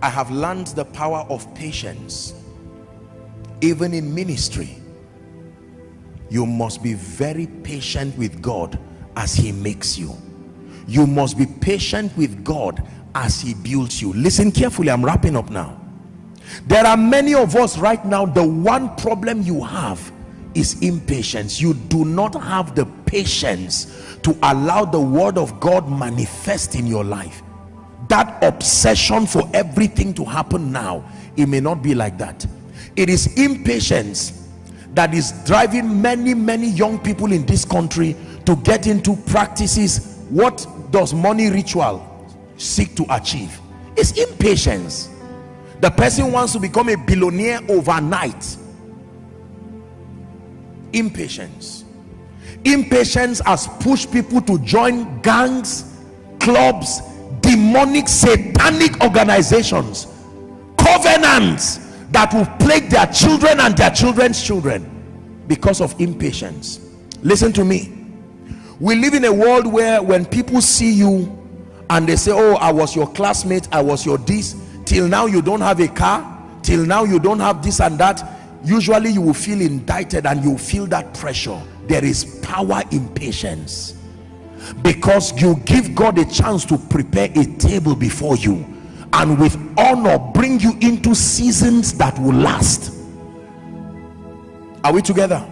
I have learned the power of patience. Even in ministry you must be very patient with God as he makes you you must be patient with God as he builds you. Listen carefully. I'm wrapping up now. There are many of us right now the one problem you have is impatience. You do not have the patience to allow the word of God manifest in your life. That obsession for everything to happen now it may not be like that. It is impatience that is driving many many young people in this country to get into practices what does money ritual seek to achieve? It's impatience. The person wants to become a billionaire overnight. Impatience. Impatience has pushed people to join gangs clubs demonic satanic organizations covenants that will plague their children and their children's children because of impatience. Listen to me we live in a world where when people see you and they say oh i was your classmate i was your this till now you don't have a car till now you don't have this and that usually you will feel indicted and you feel that pressure. There is power in patience. Because you give God a chance to prepare a table before you and with honor bring you into seasons that will last. Are we together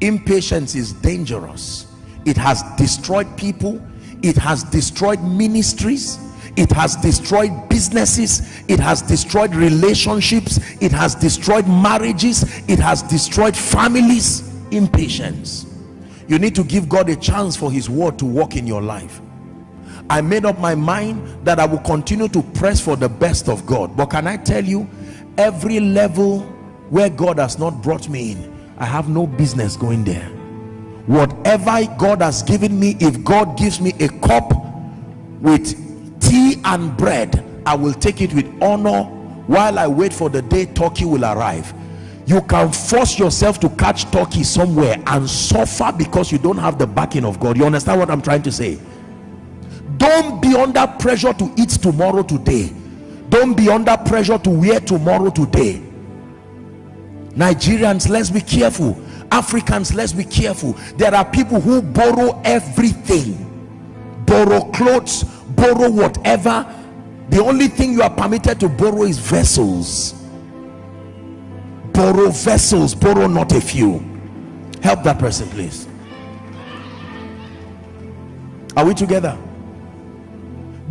impatience is dangerous. It has destroyed people. It has destroyed ministries. It has destroyed businesses. It has destroyed relationships. It has destroyed marriages. It has destroyed families. Impatience. You need to give God a chance for his word to work in your life. I made up my mind that I will continue to press for the best of God. But can I tell you every level where God has not brought me in I have no business going there. Whatever God has given me if God gives me a cup with tea and bread i will take it with honor. While i wait for the day turkey will arrive. You can force yourself to catch turkey somewhere and suffer because you don't have the backing of god. You understand what i'm trying to say? Don't be under pressure to eat tomorrow today. Don't be under pressure to wear tomorrow today nigerians let's be careful. Africans let's be careful. There are people who borrow everything. Borrow clothes borrow whatever. The only thing you are permitted to borrow is vessels. Borrow vessels borrow not a few. Help that person please. Are we together?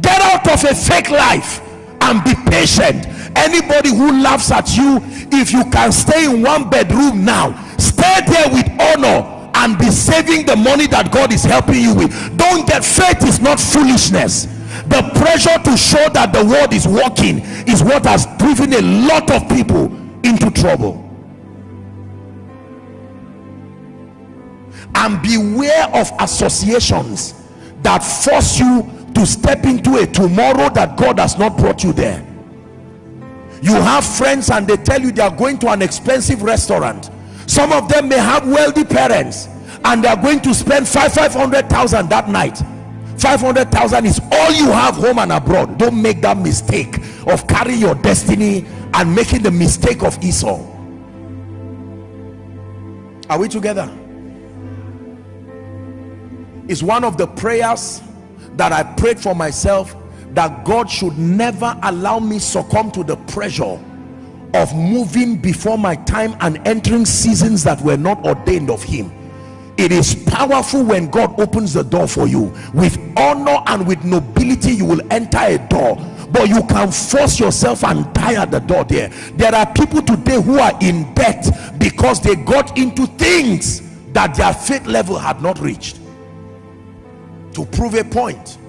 Get out of a fake life and be patient anybody who laughs at you if you can stay in one bedroom now stay there with honor and be saving the money that God is helping you with. Don't get faith is not foolishness. The pressure to show that the word is working is what has driven a lot of people into trouble. And beware of associations that force you to step into a tomorrow that God has not brought you there you have friends and they tell you they are going to an expensive restaurant. Some of them may have wealthy parents and they are going to spend five five hundred thousand that night. 500,000 is all you have home and abroad. Don't make that mistake of carrying your destiny and making the mistake of Esau. Are we together? Is one of the prayers that I prayed for myself that God should never allow me succumb to the pressure of moving before my time and entering seasons that were not ordained of him. It is powerful when God opens the door for you. With honor and with nobility you will enter a door but you can force yourself and at the door there. There are people today who are in debt because they got into things that their faith level had not reached. To prove a point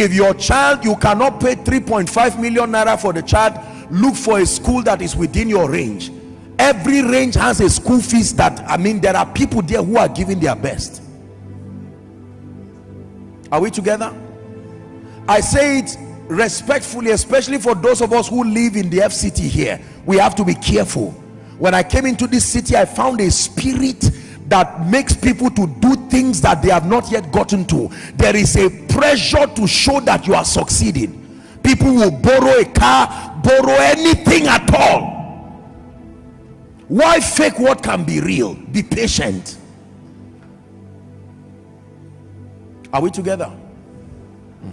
if your child you cannot pay 3.5 million naira for the child look for a school that is within your range. Every range has a school fees that i mean there are people there who are giving their best. Are we together? I say it respectfully especially for those of us who live in the fct here. We have to be careful. When i came into this city i found a spirit that makes people to do things that they have not yet gotten to. There is a pressure to show that you are succeeding. People will borrow a car borrow anything at all. Why fake what can be real? Be patient. Are we together? Hmm.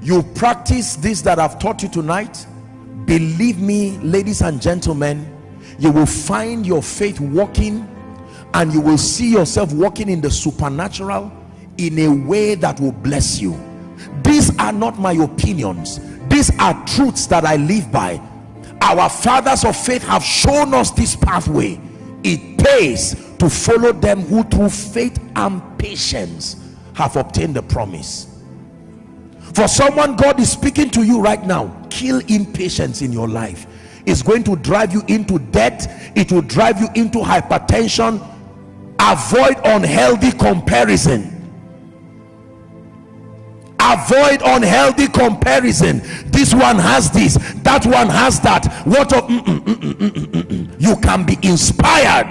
You practice this that i've taught you tonight. Believe me ladies and gentlemen you will find your faith working and you will see yourself walking in the supernatural in a way that will bless you. These are not my opinions. These are truths that i live by. Our fathers of faith have shown us this pathway. It pays to follow them who through faith and patience have obtained the promise. For someone god is speaking to you right now kill impatience in your life. Is going to drive you into debt. It will drive you into hypertension avoid unhealthy comparison. Avoid unhealthy comparison. This one has this that one has that. What of mm -mm, mm you can be inspired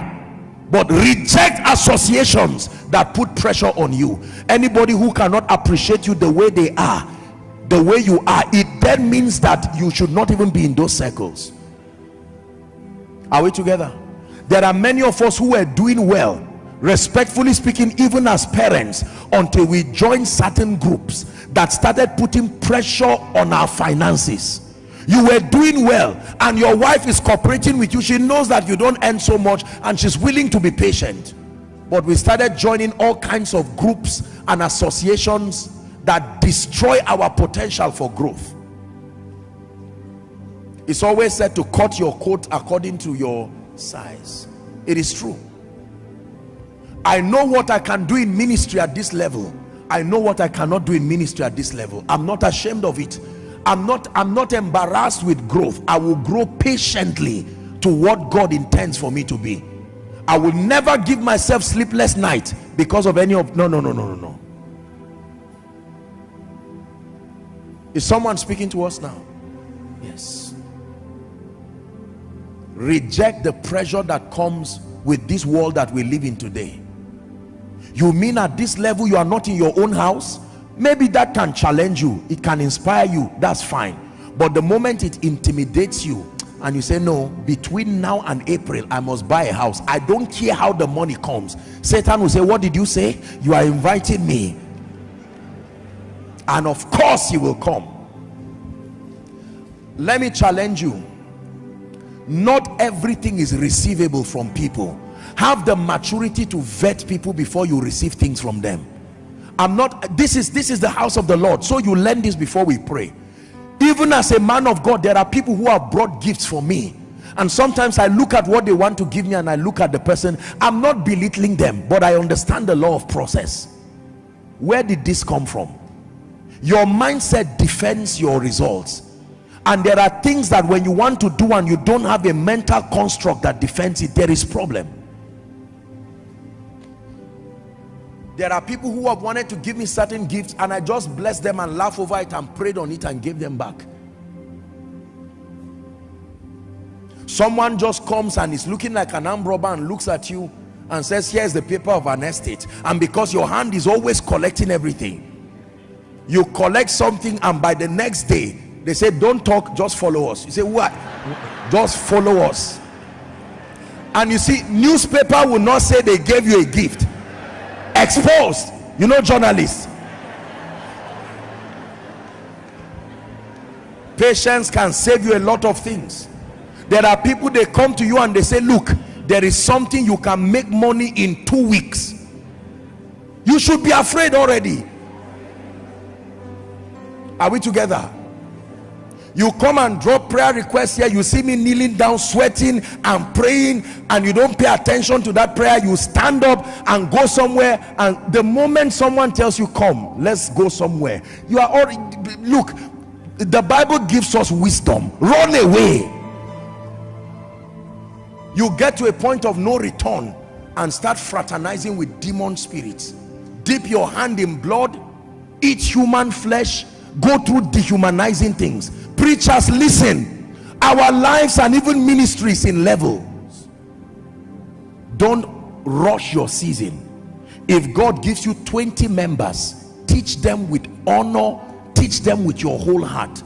but reject associations that put pressure on you. Anybody who cannot appreciate you the way they are the way you are it then means that you should not even be in those circles. Are we together? There are many of us who are doing well respectfully speaking even as parents until we join certain groups that started putting pressure on our finances. You were doing well and your wife is cooperating with you. She knows that you don't earn so much and she's willing to be patient. But we started joining all kinds of groups and associations that destroy our potential for growth. It's always said to cut your coat according to your size. It is true i know what i can do in ministry at this level. I know what i cannot do in ministry at this level. I'm not ashamed of it. I'm not i'm not embarrassed with growth. I will grow patiently to what god intends for me to be. I will never give myself sleepless night because of any of no no no no no no. Is someone speaking to us now? Yes. Reject the pressure that comes with this world that we live in today you mean at this level you are not in your own house? Maybe that can challenge you. It can inspire you. That's fine. But the moment it intimidates you and you say no between now and april i must buy a house. I don't care how the money comes. Satan will say what did you say? You are inviting me. And of course he will come. Let me challenge you. Not everything is receivable from people have the maturity to vet people before you receive things from them. I'm not this is this is the house of the lord. So you learn this before we pray. Even as a man of god there are people who have brought gifts for me. And sometimes i look at what they want to give me and i look at the person. I'm not belittling them but i understand the law of process. Where did this come from? Your mindset defends your results. And there are things that when you want to do and you don't have a mental construct that defends it there is problem there are people who have wanted to give me certain gifts and i just bless them and laugh over it and prayed on it and gave them back. Someone just comes and is looking like an arm robber and looks at you and says here's the paper of an estate. And because your hand is always collecting everything you collect something and by the next day they say don't talk just follow us. You say what just follow us. And you see newspaper will not say they gave you a gift exposed. You know journalists. Patience can save you a lot of things. There are people they come to you and they say look there is something you can make money in two weeks. You should be afraid already. Are we together you come and drop prayer requests here. You see me kneeling down sweating and praying and you don't pay attention to that prayer. You stand up and go somewhere and the moment someone tells you come let's go somewhere you are already look the bible gives us wisdom. Run away. You get to a point of no return and start fraternizing with demon spirits. Dip your hand in blood eat human flesh go through dehumanizing things preachers listen. Our lives and even ministries in levels don't rush your season. If god gives you 20 members teach them with honor teach them with your whole heart